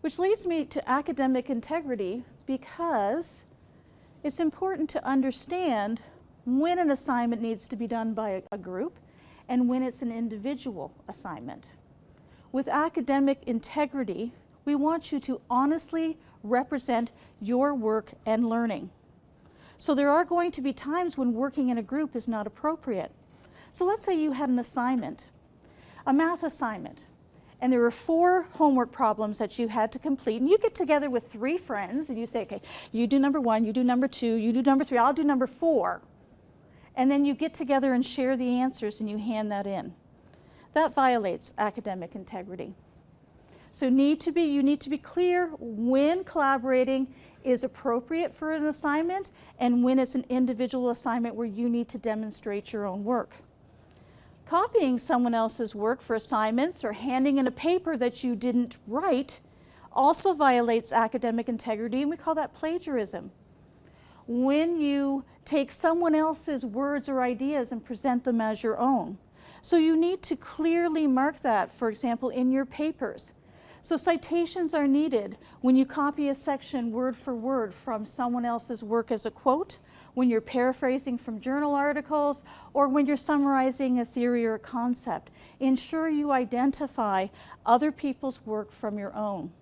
Which leads me to academic integrity because it's important to understand when an assignment needs to be done by a group and when it's an individual assignment. With academic integrity, we want you to honestly represent your work and learning. So there are going to be times when working in a group is not appropriate. So let's say you had an assignment, a math assignment, and there were four homework problems that you had to complete, and you get together with three friends and you say, okay, you do number one, you do number two, you do number three, I'll do number four. And then you get together and share the answers and you hand that in. That violates academic integrity. So need to be, you need to be clear when collaborating is appropriate for an assignment and when it's an individual assignment where you need to demonstrate your own work. Copying someone else's work for assignments or handing in a paper that you didn't write also violates academic integrity and we call that plagiarism. When you take someone else's words or ideas and present them as your own. So you need to clearly mark that, for example, in your papers. So citations are needed when you copy a section word for word from someone else's work as a quote, when you're paraphrasing from journal articles, or when you're summarizing a theory or a concept. Ensure you identify other people's work from your own.